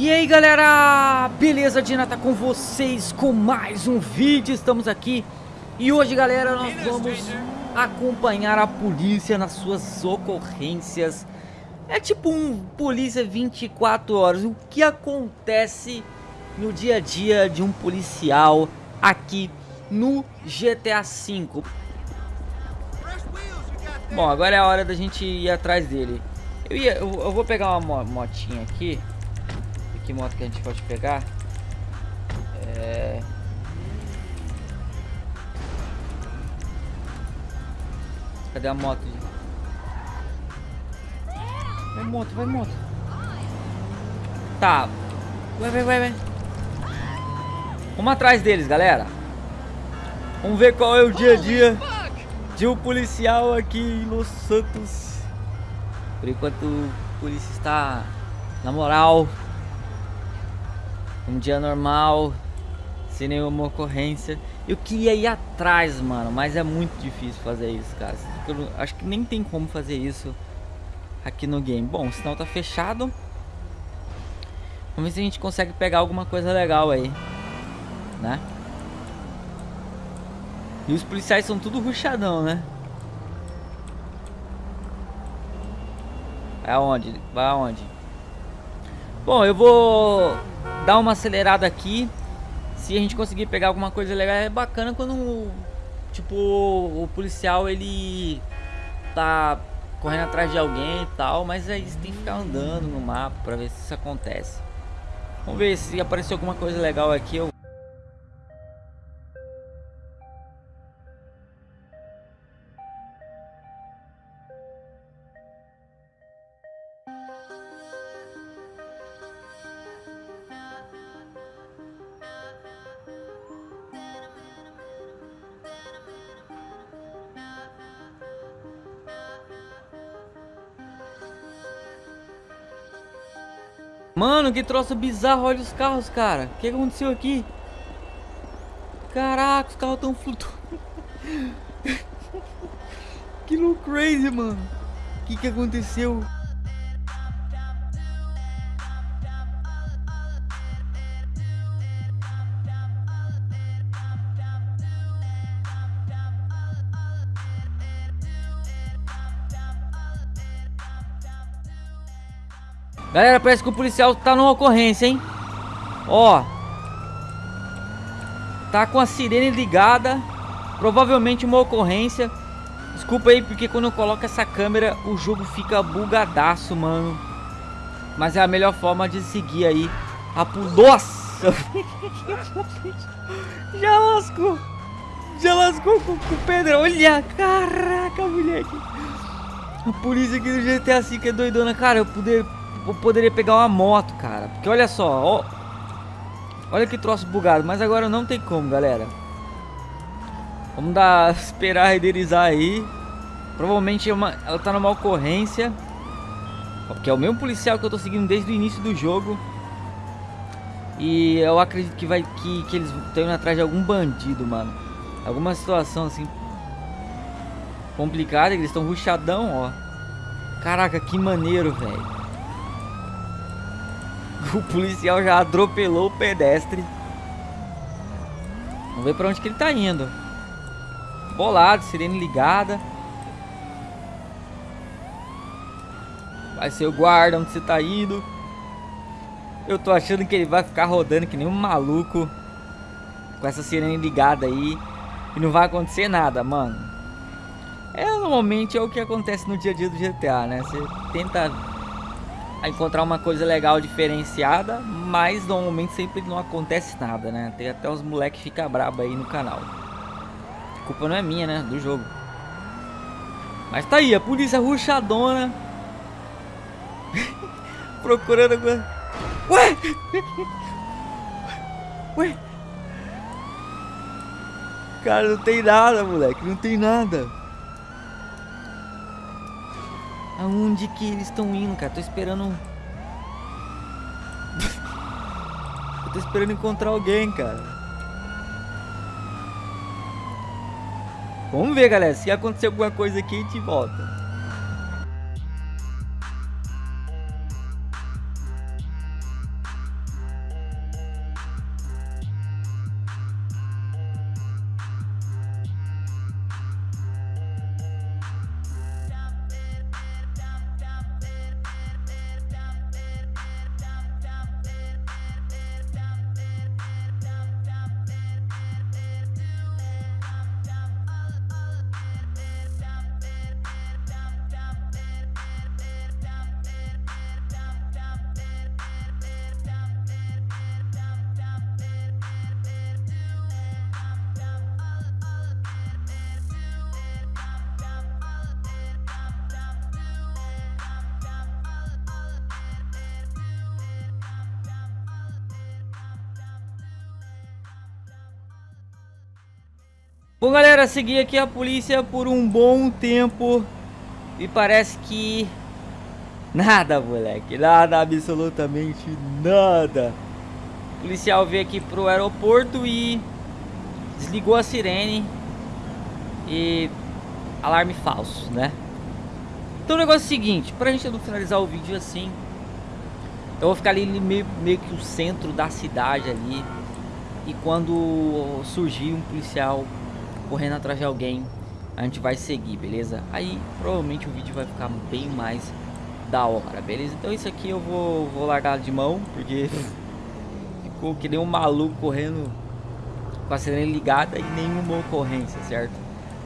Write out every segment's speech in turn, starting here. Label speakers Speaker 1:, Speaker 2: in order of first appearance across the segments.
Speaker 1: E aí galera, beleza? Dina? Tá com vocês com mais um vídeo, estamos aqui. E hoje galera, nós vamos acompanhar a polícia nas suas ocorrências. É tipo um polícia 24 horas, o que acontece no dia a dia de um policial aqui no GTA V Bom, agora é a hora da gente ir atrás dele. Eu, ia, eu, eu vou pegar uma motinha aqui que moto que a gente pode pegar? É... Cadê a moto? Vai moto, vai moto. Tá. Vai, vai, vai, vai. Vamos atrás deles, galera. Vamos ver qual é o dia a dia de um policial aqui em Los Santos. Por enquanto o polícia está na moral um dia normal, sem nenhuma ocorrência. Eu queria ir atrás, mano, mas é muito difícil fazer isso, cara. Eu acho que nem tem como fazer isso aqui no game. Bom, o sinal tá fechado. Vamos ver se a gente consegue pegar alguma coisa legal aí, né? E os policiais são tudo ruchadão, né? Vai aonde? Vai aonde? Bom, eu vou dar uma acelerada aqui. Se a gente conseguir pegar alguma coisa legal, é bacana quando, tipo, o policial, ele tá correndo atrás de alguém e tal, mas aí você tem que ficar andando no mapa pra ver se isso acontece. Vamos ver se apareceu alguma coisa legal aqui, eu Mano, que troço bizarro. Olha os carros, cara. O que aconteceu aqui? Caraca, os carros estão flutuando. que louco crazy, mano. O que, que aconteceu? Galera, parece que o policial tá numa ocorrência, hein? Ó. Tá com a sirene ligada. Provavelmente uma ocorrência. Desculpa aí, porque quando eu coloco essa câmera, o jogo fica bugadaço, mano. Mas é a melhor forma de seguir aí. A Nossa! Já lascou! Já lascou com, com pedra. Olha! Caraca, moleque! A polícia aqui do GTA V é doidona. Cara, eu poder eu poderia pegar uma moto, cara. Porque olha só, ó. Olha que troço bugado. Mas agora não tem como, galera. Vamos dar, esperar renderizar aí. Provavelmente é uma, ela tá numa ocorrência. Porque é o mesmo policial que eu tô seguindo desde o início do jogo. E eu acredito que vai que, que eles estão indo atrás de algum bandido, mano. Alguma situação assim complicada, eles estão ruchadão, ó. Caraca, que maneiro, velho. O policial já atropelou o pedestre. Vamos ver pra onde que ele tá indo. Bolado, sirene ligada. Vai ser o guarda onde você tá indo. Eu tô achando que ele vai ficar rodando que nem um maluco. Com essa sirene ligada aí. E não vai acontecer nada, mano. É, normalmente é o que acontece no dia a dia do GTA, né? Você tenta a encontrar uma coisa legal diferenciada, mas normalmente sempre não acontece nada, né? Tem até os moleques que ficam brabo aí no canal. A culpa não é minha, né? Do jogo. Mas tá aí, a polícia ruxadona. Procurando agora. Ué! Ué! Cara, não tem nada, moleque. Não tem nada. Aonde que eles estão indo, cara? Tô esperando... Eu tô esperando encontrar alguém, cara. Vamos ver, galera. Se acontecer alguma coisa aqui, a gente volta. Bom, galera, segui aqui a polícia por um bom tempo e parece que nada, moleque, nada, absolutamente nada. O policial veio aqui pro aeroporto e desligou a sirene e alarme falso, né? Então o negócio é o seguinte, pra gente não finalizar o vídeo assim, eu vou ficar ali meio, meio que o centro da cidade ali. E quando surgir um policial correndo atrás de alguém, a gente vai seguir, beleza? Aí provavelmente o vídeo vai ficar bem mais da hora, beleza? Então isso aqui eu vou, vou largar de mão, porque ficou que nem um maluco correndo com a sirene ligada e nenhuma ocorrência, certo?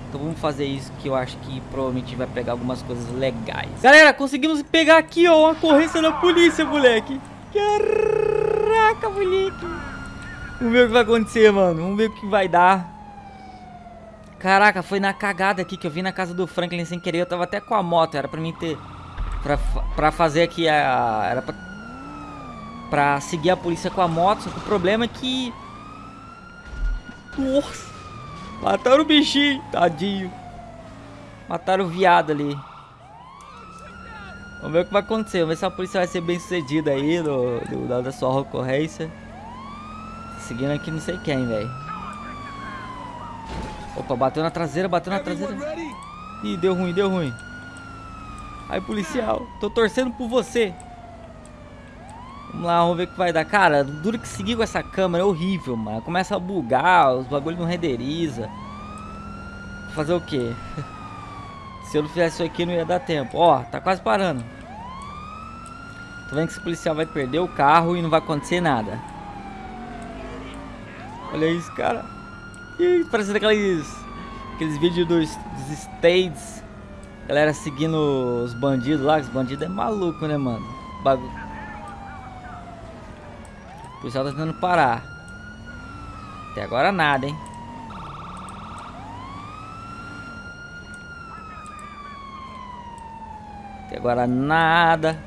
Speaker 1: Então vamos fazer isso que eu acho que provavelmente vai pegar algumas coisas legais. Galera, conseguimos pegar aqui, ó, uma ocorrência da polícia, moleque. Caraca, moleque. Vamos ver o que vai acontecer, mano. Vamos ver o que vai dar. Caraca, foi na cagada aqui que eu vim na casa do Franklin sem querer. Eu tava até com a moto, era pra mim ter... Pra, pra fazer aqui a... Era pra... Pra seguir a polícia com a moto, só que o problema é que... Nossa. Mataram o bichinho, tadinho. Mataram o viado ali. Vamos ver o que vai acontecer. Vamos ver se a polícia vai ser bem sucedida aí no, no, da sua ocorrência. Seguindo aqui não sei quem, velho. Opa, bateu na traseira, bateu na traseira. Ih, deu ruim, deu ruim. Aí, policial, tô torcendo por você. Vamos lá, vamos ver o que vai dar. Cara, duro que seguir com essa câmera é horrível, mano. Começa a bugar, os bagulhos não renderiza. Fazer o quê? Se eu não fizesse isso aqui, não ia dar tempo. Ó, tá quase parando. Tô vendo que esse policial vai perder o carro e não vai acontecer nada. Olha isso, cara. Ih, parecendo aqueles, aqueles vídeos dos, dos States. Galera seguindo os bandidos lá. Os bandidos é maluco, né, mano? Bagulho policial tá tentando parar. Até agora nada, hein? Até agora nada.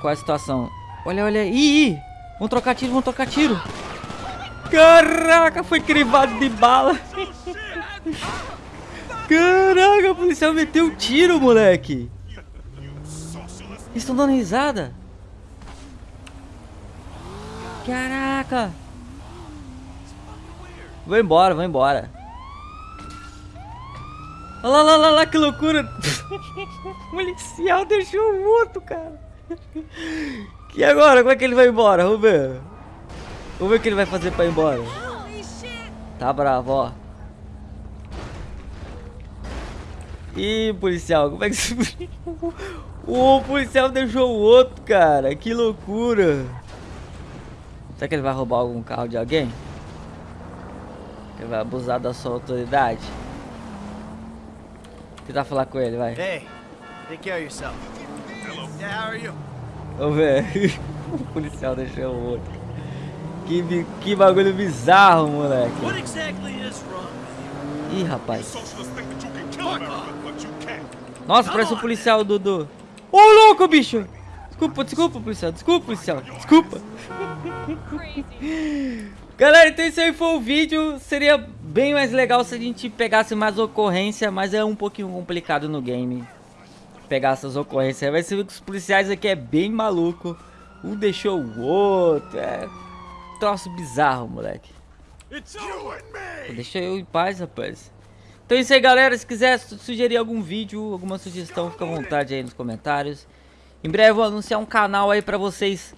Speaker 1: Qual é a situação? Olha, olha. Ih, ih! Vamos trocar tiro, vamos trocar tiro. Caraca, foi crivado de bala. Caraca, o policial meteu um tiro, moleque. Estão dando risada. Caraca! Vou embora, vou embora. Olha lá, lá, lá, lá, que loucura! o policial deixou o outro, cara. E agora? Como é que ele vai embora? Ver. Vamos ver o que ele vai fazer pra ir embora. Tá bravo, ó. Ih, policial, como é que... o policial deixou o outro, cara. Que loucura. Será que ele vai roubar algum carro de alguém? Ele vai abusar da sua autoridade? Tentar falar com ele, vai.
Speaker 2: Hey, take care of yourself. Hello. Yeah, how are you?
Speaker 1: Vamos ver. o policial deixou o outro. Que, que bagulho bizarro, moleque. Ih, rapaz. Nossa, parece o um policial, Dudu. Ô, oh, louco, bicho! Desculpa, desculpa, policial. Desculpa, policial. Desculpa. Galera, então esse aí foi o vídeo. Seria bem mais legal se a gente pegasse mais ocorrência, mas é um pouquinho complicado no game pegar essas ocorrências. Vai ser que os policiais aqui é bem maluco. Um deixou o outro. É troço bizarro, moleque. Deixa eu em paz, rapaz. Então é isso aí, galera. Se quiser sugerir algum vídeo, alguma sugestão, fica à vontade aí nos comentários. Em breve eu vou anunciar um canal aí pra vocês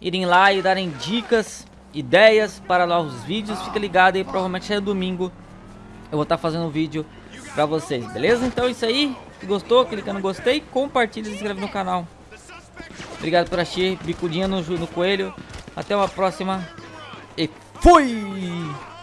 Speaker 1: irem lá e darem dicas, ideias para novos vídeos. Fica ligado aí, provavelmente é domingo eu vou estar tá fazendo um vídeo pra vocês, beleza? Então é isso aí. Se gostou, clica no gostei, compartilha e se inscreve no canal. Obrigado por assistir, bicudinha no, no coelho. Até uma próxima e fui!